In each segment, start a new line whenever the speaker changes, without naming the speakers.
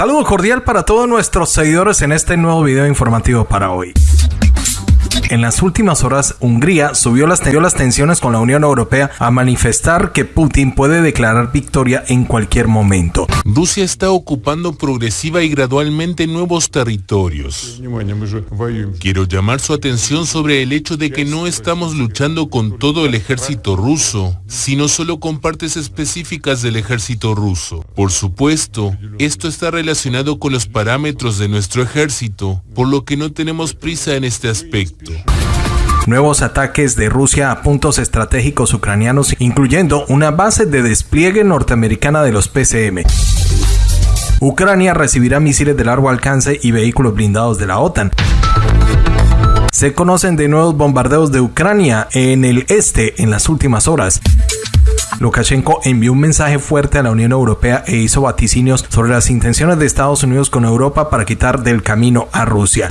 Saludo cordial para todos nuestros seguidores en este nuevo video informativo para hoy. En las últimas horas, Hungría subió las, las, tensiones con la Unión Europea a manifestar que Putin puede declarar victoria en cualquier momento.
Rusia está ocupando progresiva y gradualmente nuevos territorios. Quiero llamar su atención sobre el hecho de que no estamos luchando con todo el ejército ruso, sino solo con partes específicas del ejército ruso. Por supuesto, esto está relacionado con los parámetros de nuestro ejército, por lo que no tenemos prisa en este aspecto.
Nuevos ataques de Rusia a puntos estratégicos ucranianos, incluyendo una base de despliegue norteamericana de los PCM. Ucrania recibirá misiles de largo alcance y vehículos blindados de la OTAN. Se conocen de nuevos bombardeos de Ucrania en el este en las últimas horas. Lukashenko envió un mensaje fuerte a la Unión Europea e hizo vaticinios sobre las intenciones de Estados Unidos con Europa para quitar del camino a Rusia.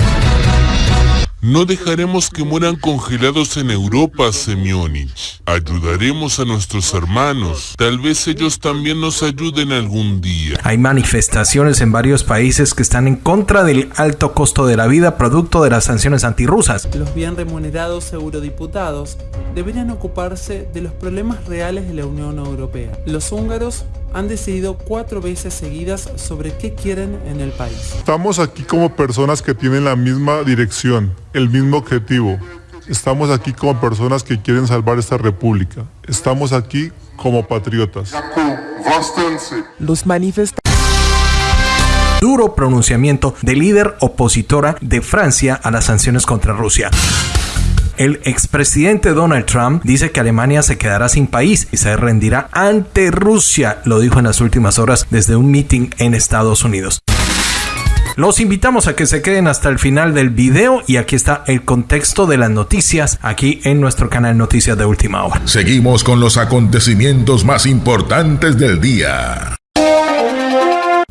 No dejaremos que mueran congelados en Europa, Semyonich. Ayudaremos a nuestros hermanos. Tal vez ellos también nos ayuden algún día.
Hay manifestaciones en varios países que están en contra del alto costo de la vida producto de las sanciones antirrusas.
Los bien remunerados eurodiputados deberían ocuparse de los problemas reales de la Unión Europea. Los húngaros han decidido cuatro veces seguidas sobre qué quieren en el país.
Estamos aquí como personas que tienen la misma dirección, el mismo objetivo. Estamos aquí como personas que quieren salvar esta república. Estamos aquí como patriotas.
Los manifestantes
duro pronunciamiento de líder opositora de Francia a las sanciones contra Rusia. El expresidente Donald Trump dice que Alemania se quedará sin país y se rendirá ante Rusia, lo dijo en las últimas horas desde un meeting en Estados Unidos. Los invitamos a que se queden hasta el final del video y aquí está el contexto de las noticias aquí en nuestro canal Noticias de Última Hora.
Seguimos con los acontecimientos más importantes del día.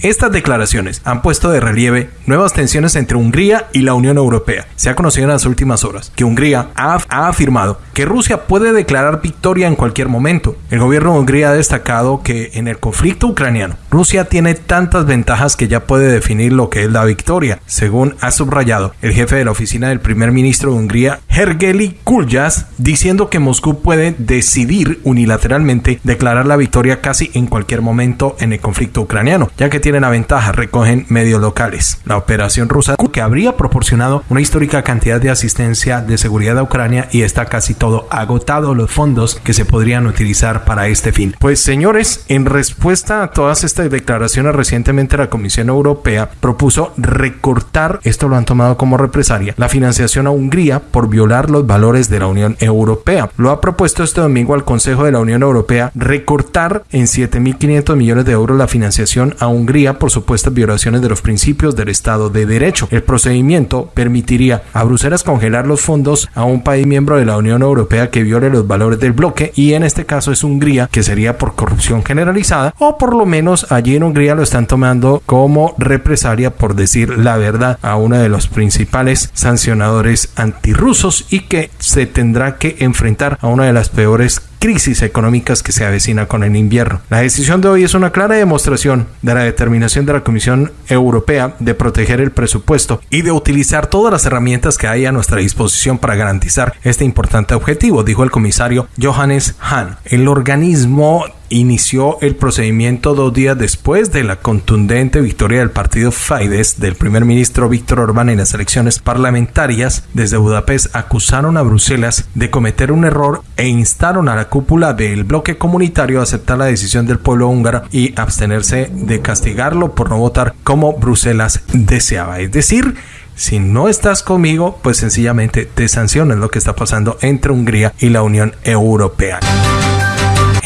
Estas declaraciones han puesto de relieve nuevas tensiones entre Hungría y la Unión Europea. Se ha conocido en las últimas horas que Hungría ha, afirmado que Rusia puede declarar victoria en cualquier momento. El gobierno de Hungría ha destacado que en el conflicto ucraniano Rusia tiene tantas ventajas que ya puede definir lo que es la victoria, según ha subrayado el jefe de la oficina del primer ministro de Hungría, Hergeli Kuljas, diciendo que Moscú puede decidir unilateralmente declarar la victoria casi en cualquier momento en el conflicto ucraniano, ya que tienen la ventaja, recogen medios locales. La operación rusa que habría proporcionado una histórica cantidad de asistencia de seguridad a Ucrania y está casi todo agotado los fondos que se podrían utilizar para este fin. Pues señores, en respuesta a todas estas declaraciones recientemente la Comisión Europea propuso recortar, esto lo han tomado como represalia, la financiación a Hungría por violar los valores de la Unión Europea. Lo ha propuesto este domingo al Consejo de la Unión Europea recortar en 7.500 millones de euros la financiación a Hungría por supuestas violaciones de los principios del Estado de Derecho. El procedimiento permitiría a Bruselas congelar los fondos a un país miembro de la Unión Europea que viole los valores del bloque y en este caso es Hungría, que sería por corrupción generalizada o por lo menos allí en Hungría lo están tomando como represalia por decir la verdad a uno de los principales sancionadores antirrusos y que se tendrá que enfrentar a una de las peores crisis económicas que se avecina con el invierno. La decisión de hoy es una clara demostración de la determinación de la Comisión Europea de proteger el presupuesto y de utilizar todas las herramientas que hay a nuestra disposición para garantizar este importante objetivo, dijo el comisario Johannes Hahn. El organismo inició el procedimiento dos días después de la contundente victoria del partido Fidesz del primer ministro Víctor Orbán en las elecciones parlamentarias. Desde Budapest acusaron a Bruselas de cometer un error e instaron a la cúpula del bloque comunitario a aceptar la decisión del pueblo húngaro y abstenerse de castigarlo por no votar como Bruselas deseaba. Es decir, si no estás conmigo, pues sencillamente te sanciones lo que está pasando entre Hungría y la Unión Europea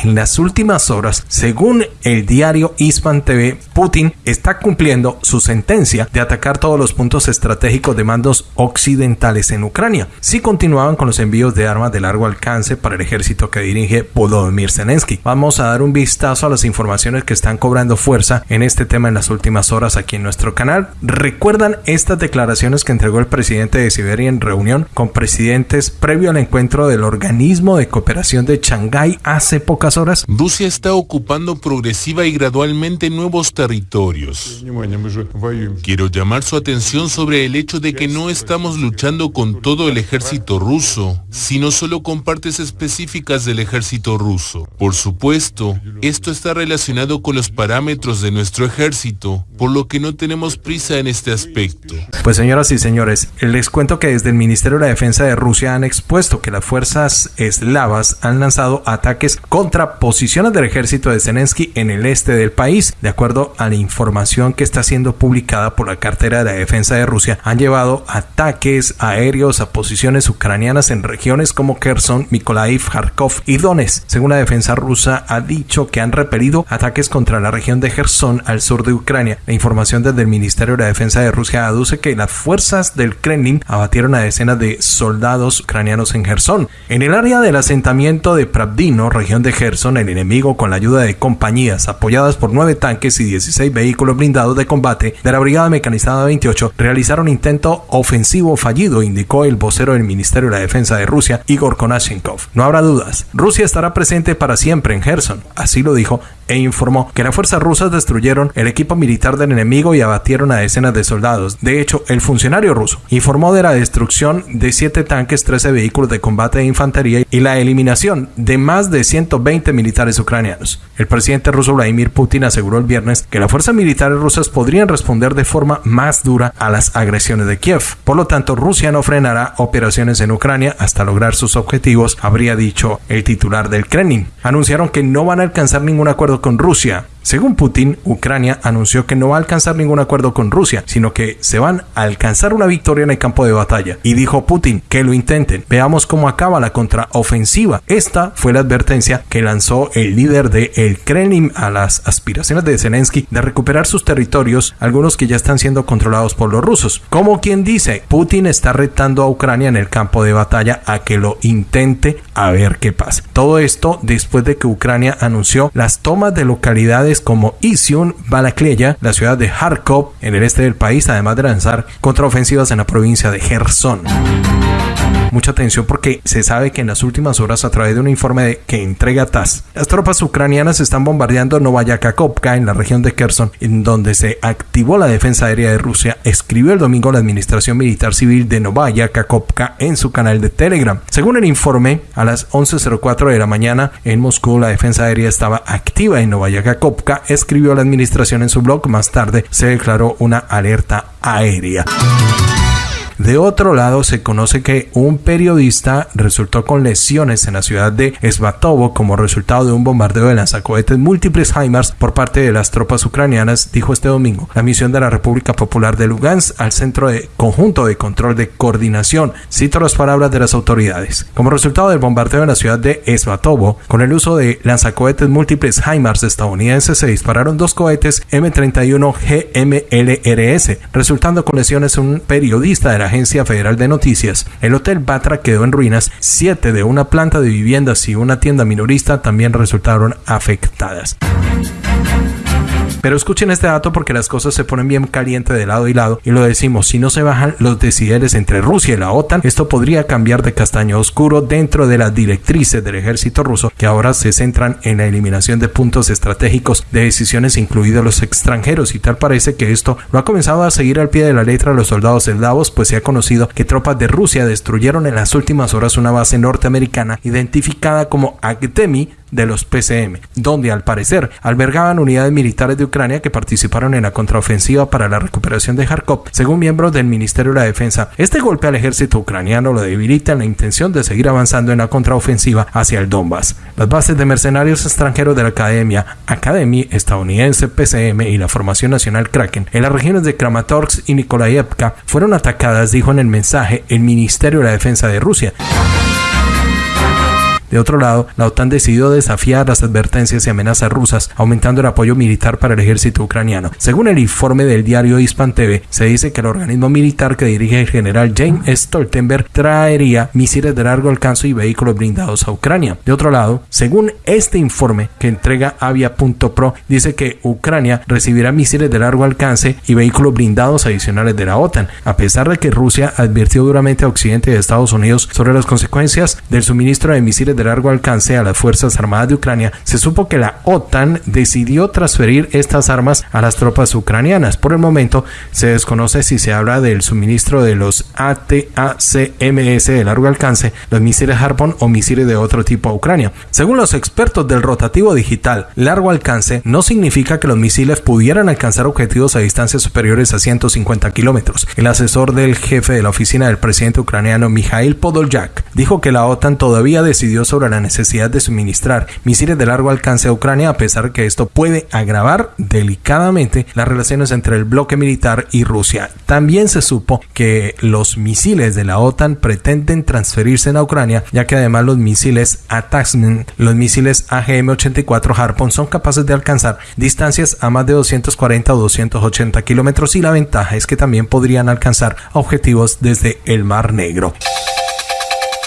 en las últimas horas, según el diario Ispan TV, Putin está cumpliendo su sentencia de atacar todos los puntos estratégicos de mandos occidentales en Ucrania. Si continuaban con los envíos de armas de largo alcance para el ejército que dirige Volodymyr Zelensky. Vamos a dar un vistazo a las informaciones que están cobrando fuerza en este tema en las últimas horas aquí en nuestro canal. ¿Recuerdan estas declaraciones que entregó el presidente de Siberia en reunión con presidentes previo al encuentro del organismo de cooperación de Shanghái hace pocas horas?
Rusia está ocupando progresiva y gradualmente nuevos territorios. Quiero llamar su atención sobre el hecho de que no estamos luchando con todo el ejército ruso, sino solo con partes específicas del ejército ruso. Por supuesto, esto está relacionado con los parámetros de nuestro ejército, por lo que no tenemos prisa en este aspecto.
Pues señoras y señores, les cuento que desde el Ministerio de la Defensa de Rusia han expuesto que las fuerzas eslavas han lanzado ataques contra posiciones del ejército de Zelensky en el este del país. De acuerdo a la información que está siendo publicada por la cartera de la defensa de Rusia, han llevado ataques aéreos a posiciones ucranianas en regiones como Kherson, Mykolaiv, Kharkov y Donetsk. Según la defensa rusa, ha dicho que han repelido ataques contra la región de Kherson al sur de Ucrania. La información desde el Ministerio de la Defensa de Rusia aduce que las fuerzas del Kremlin abatieron a decenas de soldados ucranianos en Gerson. En el área del asentamiento de Pravdino, región de Gerson, el enemigo con la ayuda de compañías apoyadas por nueve tanques y 16 vehículos blindados de combate de la Brigada Mecanizada 28 realizaron intento ofensivo fallido, indicó el vocero del Ministerio de la Defensa de Rusia, Igor Konashenkov. No habrá dudas, Rusia estará presente para siempre en Gerson, así lo dijo e informó que las fuerzas rusas destruyeron el equipo militar del enemigo y abatieron a decenas de soldados. De hecho, el funcionario ruso informó de la destrucción de siete tanques, 13 vehículos de combate de infantería y la eliminación de más de 120 militares ucranianos. El presidente ruso Vladimir Putin aseguró el viernes que las fuerzas militares rusas podrían responder de forma más dura a las agresiones de Kiev. Por lo tanto, Rusia no frenará operaciones en Ucrania hasta lograr sus objetivos, habría dicho el titular del Kremlin. Anunciaron que no van a alcanzar ningún acuerdo con Rusia según Putin, Ucrania anunció que no va a alcanzar ningún acuerdo con Rusia, sino que se van a alcanzar una victoria en el campo de batalla. Y dijo Putin que lo intenten. Veamos cómo acaba la contraofensiva. Esta fue la advertencia que lanzó el líder de el Kremlin a las aspiraciones de Zelensky de recuperar sus territorios, algunos que ya están siendo controlados por los rusos. Como quien dice, Putin está retando a Ucrania en el campo de batalla a que lo intente a ver qué pasa. Todo esto después de que Ucrania anunció las tomas de localidades como Izium, Balakleya, la ciudad de Kharkov en el este del país, además de lanzar contraofensivas en la provincia de Gerson mucha atención porque se sabe que en las últimas horas a través de un informe que entrega TAS, las tropas ucranianas están bombardeando Novaya Kakovka en la región de Kherson, en donde se activó la defensa aérea de Rusia, escribió el domingo la Administración Militar Civil de Novaya Kakovka en su canal de Telegram. Según el informe, a las 11.04 de la mañana en Moscú la defensa aérea estaba activa en Novaya Kakovka, escribió la administración en su blog, más tarde se declaró una alerta aérea. De otro lado, se conoce que un periodista resultó con lesiones en la ciudad de Svatovo como resultado de un bombardeo de lanzacohetes múltiples HIMARS por parte de las tropas ucranianas, dijo este domingo la misión de la República Popular de Lugansk al Centro de Conjunto de Control de Coordinación. Cito las palabras de las autoridades. Como resultado del bombardeo en la ciudad de Svatovo, con el uso de lanzacohetes múltiples HIMARS estadounidenses, se dispararon dos cohetes M31 GMLRS, resultando con lesiones un periodista de la Agencia Federal de Noticias, el Hotel Batra quedó en ruinas, siete de una planta de viviendas y una tienda minorista también resultaron afectadas. Pero escuchen este dato porque las cosas se ponen bien caliente de lado y lado y lo decimos, si no se bajan los decibeles entre Rusia y la OTAN, esto podría cambiar de castaño oscuro dentro de las directrices del ejército ruso que ahora se centran en la eliminación de puntos estratégicos de decisiones incluidos los extranjeros. Y tal parece que esto lo ha comenzado a seguir al pie de la letra. Los soldados eslavos pues se ha conocido que tropas de Rusia destruyeron en las últimas horas una base norteamericana identificada como Agdemi de los PCM, donde al parecer albergaban unidades militares de Ucrania que participaron en la contraofensiva para la recuperación de Kharkov, según miembros del Ministerio de Defensa. Este golpe al ejército ucraniano lo debilita en la intención de seguir avanzando en la contraofensiva hacia el Donbass. Las bases de mercenarios extranjeros de la Academia, Academy estadounidense PCM y la Formación Nacional Kraken en las regiones de Kramatorsk y Nikolaevka fueron atacadas, dijo en el mensaje el Ministerio de Defensa de Rusia. De otro lado, la OTAN decidió desafiar las advertencias y amenazas rusas, aumentando el apoyo militar para el ejército ucraniano. Según el informe del diario Hispan TV, se dice que el organismo militar que dirige el general James Stoltenberg traería misiles de largo alcance y vehículos blindados a Ucrania. De otro lado, según este informe que entrega Avia.pro, dice que Ucrania recibirá misiles de largo alcance y vehículos blindados adicionales de la OTAN, a pesar de que Rusia advirtió duramente a Occidente y Estados Unidos sobre las consecuencias del suministro de misiles de largo alcance a las Fuerzas Armadas de Ucrania, se supo que la OTAN decidió transferir estas armas a las tropas ucranianas. Por el momento se desconoce si se habla del suministro de los ATACMS de largo alcance, los misiles Harpoon o misiles de otro tipo a Ucrania. Según los expertos del rotativo digital, largo alcance no significa que los misiles pudieran alcanzar objetivos a distancias superiores a 150 kilómetros. El asesor del jefe de la oficina del presidente ucraniano Mikhail Podolyak dijo que la OTAN todavía decidió sobre la necesidad de suministrar misiles de largo alcance a Ucrania a pesar que esto puede agravar delicadamente las relaciones entre el bloque militar y Rusia. También se supo que los misiles de la OTAN pretenden transferirse a Ucrania, ya que además los misiles Ataxman, los misiles AGM-84 Harpoon son capaces de alcanzar distancias a más de 240 o 280 kilómetros y la ventaja es que también podrían alcanzar objetivos desde el Mar Negro.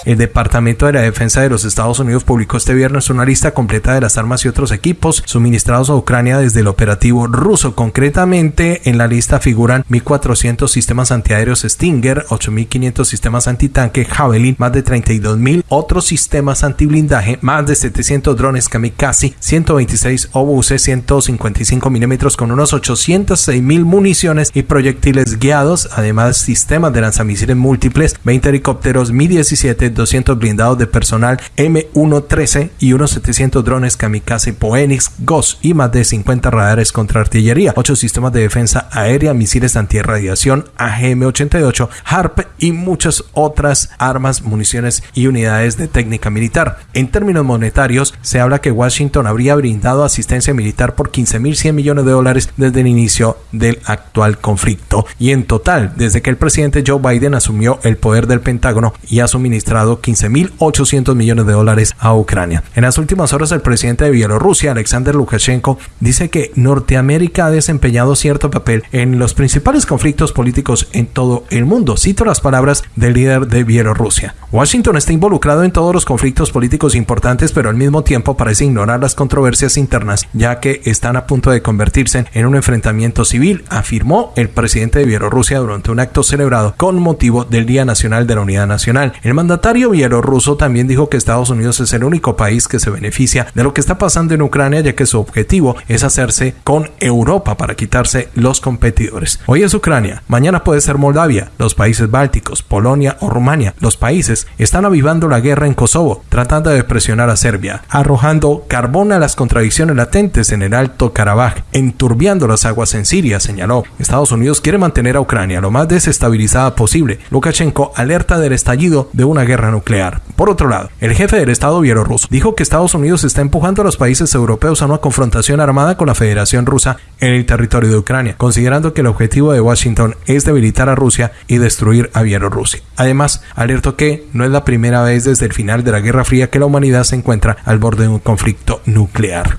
El Departamento de la Defensa de los Estados Unidos publicó este viernes una lista completa de las armas y otros equipos suministrados a Ucrania desde el operativo ruso. Concretamente, en la lista figuran 1.400 sistemas antiaéreos Stinger, 8.500 sistemas antitanque Javelin, más de 32.000 otros sistemas antiblindaje, más de 700 drones kamikaze, 126 obuses, 155 milímetros con unos 806.000 municiones y proyectiles guiados, además sistemas de lanzamisiles múltiples, 20 helicópteros Mi-17 200 blindados de personal M113 y unos 700 drones kamikaze Poenix GOS y más de 50 radares contra artillería, 8 sistemas de defensa aérea, misiles antirradiación AGM-88, HARP y muchas otras armas, municiones y unidades de técnica militar. En términos monetarios, se habla que Washington habría brindado asistencia militar por 15.100 millones de dólares desde el inicio del actual conflicto. Y en total, desde que el presidente Joe Biden asumió el poder del Pentágono y ha suministrado 15.800 millones de dólares a Ucrania. En las últimas horas, el presidente de Bielorrusia, Alexander Lukashenko, dice que Norteamérica ha desempeñado cierto papel en los principales conflictos políticos en todo el mundo. Cito las palabras del líder de Bielorrusia. Washington está involucrado en todos los conflictos políticos importantes, pero al mismo tiempo parece ignorar las controversias internas, ya que están a punto de convertirse en un enfrentamiento civil, afirmó el presidente de Bielorrusia durante un acto celebrado con motivo del Día Nacional de la Unidad Nacional. El mandatario bielorruso también dijo que Estados Unidos es el único país que se beneficia de lo que está pasando en Ucrania, ya que su objetivo es hacerse con Europa para quitarse los competidores. Hoy es Ucrania, mañana puede ser Moldavia, los países bálticos, Polonia o Rumania. Los países están avivando la guerra en Kosovo, tratando de presionar a Serbia, arrojando carbón a las contradicciones latentes en el Alto Karabaj, enturbiando las aguas en Siria, señaló. Estados Unidos quiere mantener a Ucrania lo más desestabilizada posible. Lukashenko alerta del estallido de una guerra nuclear. Por otro lado, el jefe del Estado bielorruso dijo que Estados Unidos está empujando a los países europeos a una confrontación armada con la Federación Rusa en el territorio de Ucrania, considerando que el objetivo de Washington es debilitar a Rusia y destruir a Bielorrusia. Además, alertó que no es la primera vez desde el final de la Guerra Fría que la humanidad se encuentra al borde de un conflicto nuclear.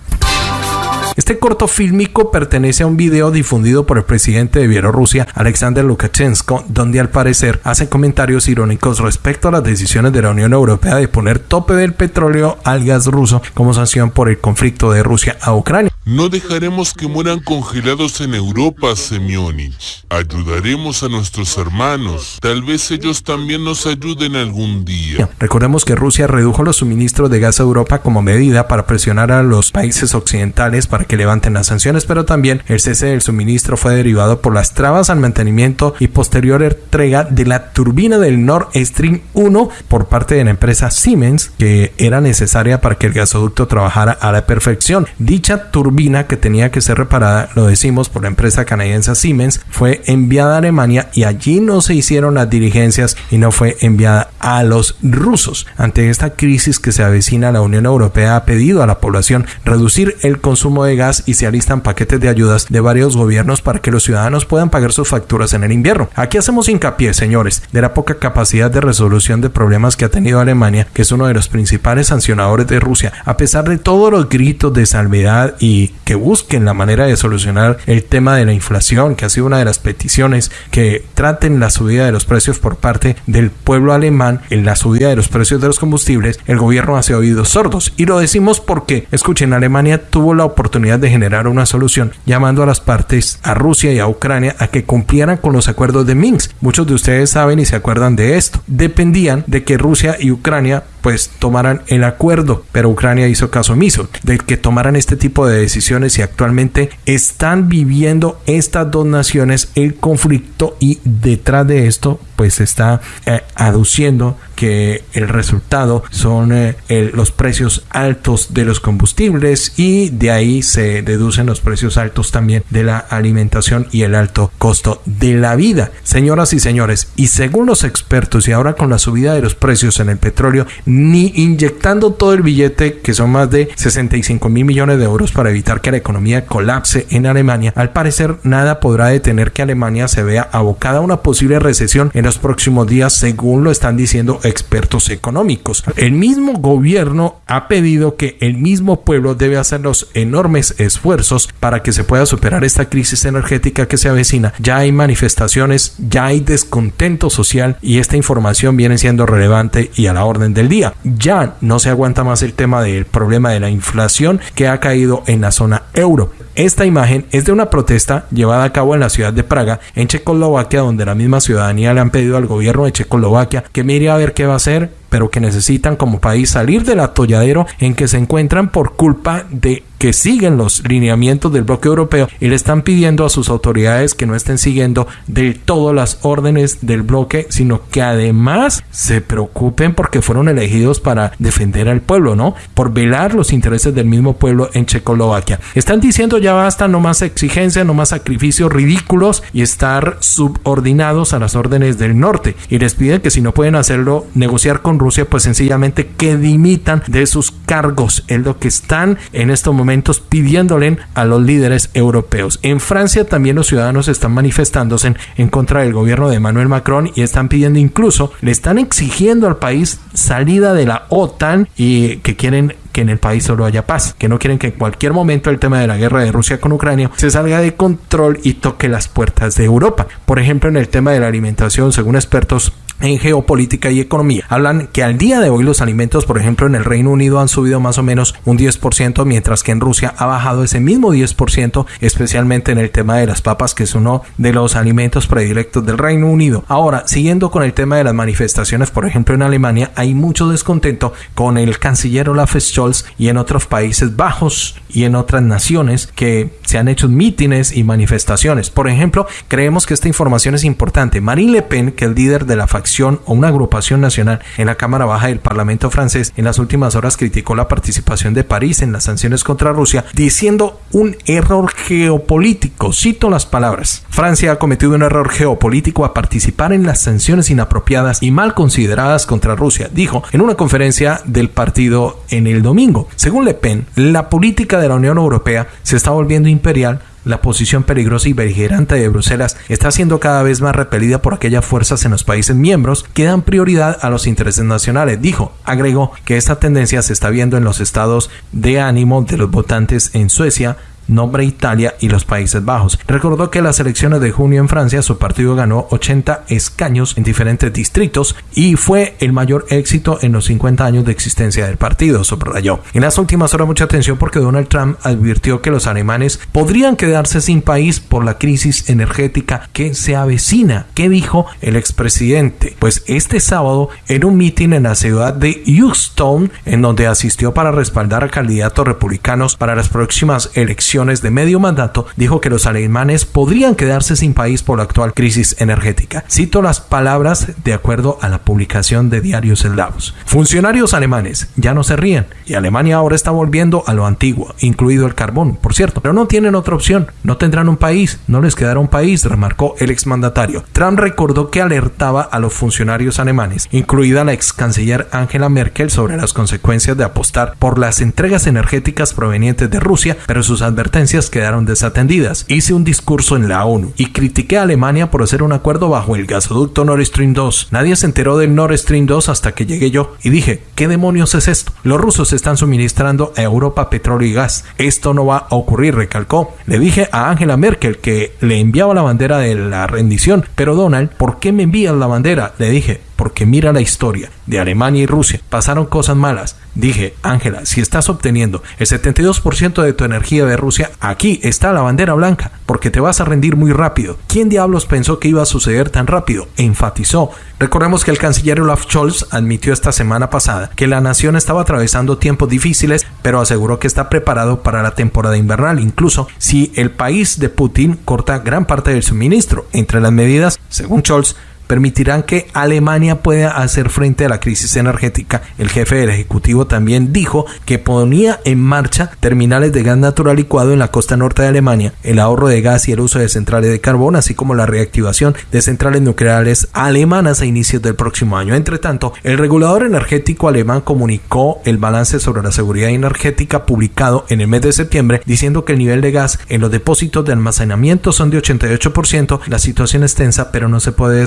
Este corto fílmico pertenece a un video difundido por el presidente de Bielorrusia, Alexander Lukashenko, donde al parecer hace comentarios irónicos respecto a las decisiones de la Unión Europea de poner tope del petróleo al gas ruso como sanción por el conflicto de Rusia a Ucrania.
No dejaremos que mueran congelados en Europa, Semyonich. Ayudaremos a nuestros hermanos. Tal vez ellos también nos ayuden algún día.
Recordemos que Rusia redujo los suministros de gas a Europa como medida para presionar a los países occidentales para que levanten las sanciones, pero también el cese del suministro fue derivado por las trabas al mantenimiento y posterior entrega de la turbina del Nord Stream 1 por parte de la empresa Siemens, que era necesaria para que el gasoducto trabajara a la perfección. Dicha turbina que tenía que ser reparada, lo decimos por la empresa canadiense Siemens, fue enviada a Alemania y allí no se hicieron las diligencias y no fue enviada a los rusos. Ante esta crisis que se avecina, la Unión Europea ha pedido a la población reducir el consumo de gas y se alistan paquetes de ayudas de varios gobiernos para que los ciudadanos puedan pagar sus facturas en el invierno. Aquí hacemos hincapié, señores, de la poca capacidad de resolución de problemas que ha tenido Alemania, que es uno de los principales sancionadores de Rusia, a pesar de todos los gritos de salvedad y que busquen la manera de solucionar el tema de la inflación, que ha sido una de las peticiones que traten la subida de los precios por parte del pueblo alemán en la subida de los precios de los combustibles, el gobierno hace oídos sordos. Y lo decimos porque, escuchen, Alemania tuvo la oportunidad de generar una solución llamando a las partes, a Rusia y a Ucrania, a que cumplieran con los acuerdos de Minsk. Muchos de ustedes saben y se acuerdan de esto. Dependían de que Rusia y Ucrania pues tomaran el acuerdo, pero Ucrania hizo caso omiso de que tomaran este tipo de decisiones y actualmente están viviendo estas dos naciones el conflicto y detrás de esto pues está eh, aduciendo que el resultado son eh, los precios altos de los combustibles y de ahí se deducen los precios altos también de la alimentación y el alto costo de la vida. Señoras y señores, y según los expertos y ahora con la subida de los precios en el petróleo, ni inyectando todo el billete que son más de 65 mil millones de euros para evitar que la economía colapse en Alemania, al parecer nada podrá detener que Alemania se vea abocada a una posible recesión en los próximos días según lo están diciendo expertos económicos. El mismo gobierno ha pedido que el mismo pueblo debe hacer los enormes esfuerzos para que se pueda superar esta crisis energética que se avecina. Ya hay manifestaciones, ya hay descontento social y esta información viene siendo relevante y a la orden del día. Ya no se aguanta más el tema del problema de la inflación que ha caído en la zona euro. Esta imagen es de una protesta llevada a cabo en la ciudad de Praga, en Checoslovaquia, donde la misma ciudadanía le han pedido al gobierno de Checoslovaquia que mire a ver qué va a hacer, pero que necesitan como país salir del atolladero en que se encuentran por culpa de que siguen los lineamientos del bloque europeo y le están pidiendo a sus autoridades que no estén siguiendo del todo las órdenes del bloque, sino que además se preocupen porque fueron elegidos para defender al pueblo, ¿no? Por velar los intereses del mismo pueblo en Checoslovaquia. Están diciendo ya basta, no más exigencia, no más sacrificios ridículos y estar subordinados a las órdenes del norte. Y les piden que si no pueden hacerlo, negociar con Rusia, pues sencillamente que dimitan de sus cargos. Es lo que están en estos momentos pidiéndole a los líderes europeos. En Francia también los ciudadanos están manifestándose en, contra del gobierno de Emmanuel Macron y están pidiendo incluso, le están exigiendo al país salida de la OTAN y que quieren que en el país solo haya paz, que no quieren que en cualquier momento el tema de la guerra de Rusia con Ucrania se salga de control y toque las puertas de Europa. Por ejemplo, en el tema de la alimentación, según expertos, en geopolítica y economía. Hablan que al día de hoy los alimentos, por ejemplo, en el Reino Unido han subido más o menos un 10%, mientras que en Rusia ha bajado ese mismo 10%, especialmente en el tema de las papas, que es uno de los alimentos predilectos del Reino Unido. Ahora, siguiendo con el tema de las manifestaciones, por ejemplo, en Alemania hay mucho descontento con el canciller Olaf Scholz y en otros Países Bajos y en otras naciones que se han hecho mítines y manifestaciones. Por ejemplo, creemos que esta información es importante. Marine Le Pen, que es líder de la facción o una agrupación nacional en la Cámara Baja del Parlamento francés en las últimas horas criticó la participación de París en las sanciones contra Rusia, diciendo un error geopolítico. Cito las palabras. Francia ha cometido un error geopolítico a participar en las sanciones inapropiadas y mal consideradas contra Rusia, dijo en una conferencia del partido en el domingo. Según Le Pen, la política de la Unión Europea se está volviendo imperial la posición peligrosa y beligerante de Bruselas está siendo cada vez más repelida por aquellas fuerzas en los países miembros que dan prioridad a los intereses nacionales. Dijo, agregó que esta tendencia se está viendo en los estados de ánimo de los votantes en Suecia, nombre Italia y los Países Bajos. Recordó que las elecciones de junio en Francia su partido ganó 80 escaños en diferentes distritos y fue el mayor éxito en los 50 años de existencia del partido, subrayó. En las últimas horas mucha atención porque Donald Trump advirtió que los alemanes podrían quedarse sin país por la crisis energética que se avecina. ¿Qué dijo el expresidente? Pues este sábado en un mitin en la ciudad de Houston, en donde asistió para respaldar a candidatos republicanos para las próximas elecciones de medio mandato, dijo que los alemanes podrían quedarse sin país por la actual crisis energética. Cito las palabras de acuerdo a la publicación de diarios eslavos. Funcionarios alemanes ya no se ríen y Alemania ahora está volviendo a lo antiguo, incluido el carbón, por cierto, pero no tienen otra opción, no tendrán un país, no les quedará un país, remarcó el exmandatario. Trump recordó que alertaba a los funcionarios alemanes, incluida la ex canciller Angela Merkel, sobre las consecuencias de apostar por las entregas energéticas provenientes de Rusia, pero sus adversarios quedaron desatendidas. Hice un discurso en la ONU y critiqué a Alemania por hacer un acuerdo bajo el gasoducto Nord Stream 2. Nadie se enteró del Nord Stream 2 hasta que llegué yo y dije, ¿qué demonios es esto? Los rusos están suministrando a Europa petróleo y gas. Esto no va a ocurrir, recalcó. Le dije a Angela Merkel que le enviaba la bandera de la rendición, pero Donald, ¿por qué me envías la bandera? Le dije, porque mira la historia de Alemania y Rusia. Pasaron cosas malas. Dije, Ángela, si estás obteniendo el 72% de tu energía de Rusia, aquí está la bandera blanca, porque te vas a rendir muy rápido. ¿Quién diablos pensó que iba a suceder tan rápido? Enfatizó. Recordemos que el canciller Olaf Scholz admitió esta semana pasada que la nación estaba atravesando tiempos difíciles, pero aseguró que está preparado para la temporada invernal, incluso si el país de Putin corta gran parte del suministro. Entre las medidas, según Scholz, permitirán que Alemania pueda hacer frente a la crisis energética. El jefe del Ejecutivo también dijo que ponía en marcha terminales de gas natural licuado en la costa norte de Alemania, el ahorro de gas y el uso de centrales de carbón, así como la reactivación de centrales nucleares alemanas a inicios del próximo año. Entre tanto, el regulador energético alemán comunicó el balance sobre la seguridad energética publicado en el mes de septiembre, diciendo que el nivel de gas en los depósitos de almacenamiento son de 88%. La situación es tensa, pero no se puede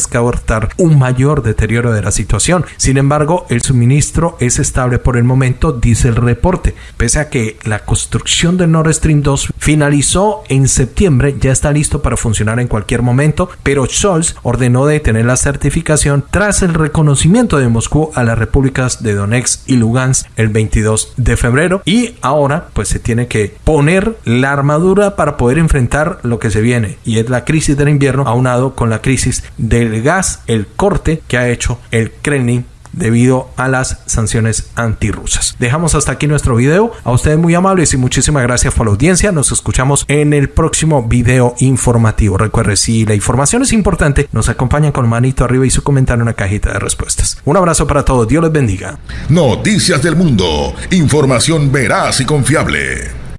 un mayor deterioro de la situación. Sin embargo, el suministro es estable por el momento, dice el reporte. Pese a que la construcción de Nord Stream 2 finalizó en septiembre, ya está listo para funcionar en cualquier momento, pero Scholz ordenó detener la certificación tras el reconocimiento de Moscú a las repúblicas de Donetsk y Lugansk el 22 de febrero y ahora pues se tiene que poner la armadura para poder enfrentar lo que se viene y es la crisis del invierno aunado con la crisis del gas el corte que ha hecho el Kremlin debido a las sanciones antirrusas. Dejamos hasta aquí nuestro video. A ustedes muy amables y muchísimas gracias por la audiencia. Nos escuchamos en el próximo video informativo. Recuerde, si la información es importante, nos acompañan con manito arriba y su comentario en la cajita de respuestas. Un abrazo para todos. Dios les bendiga.
Noticias del mundo. Información veraz y confiable.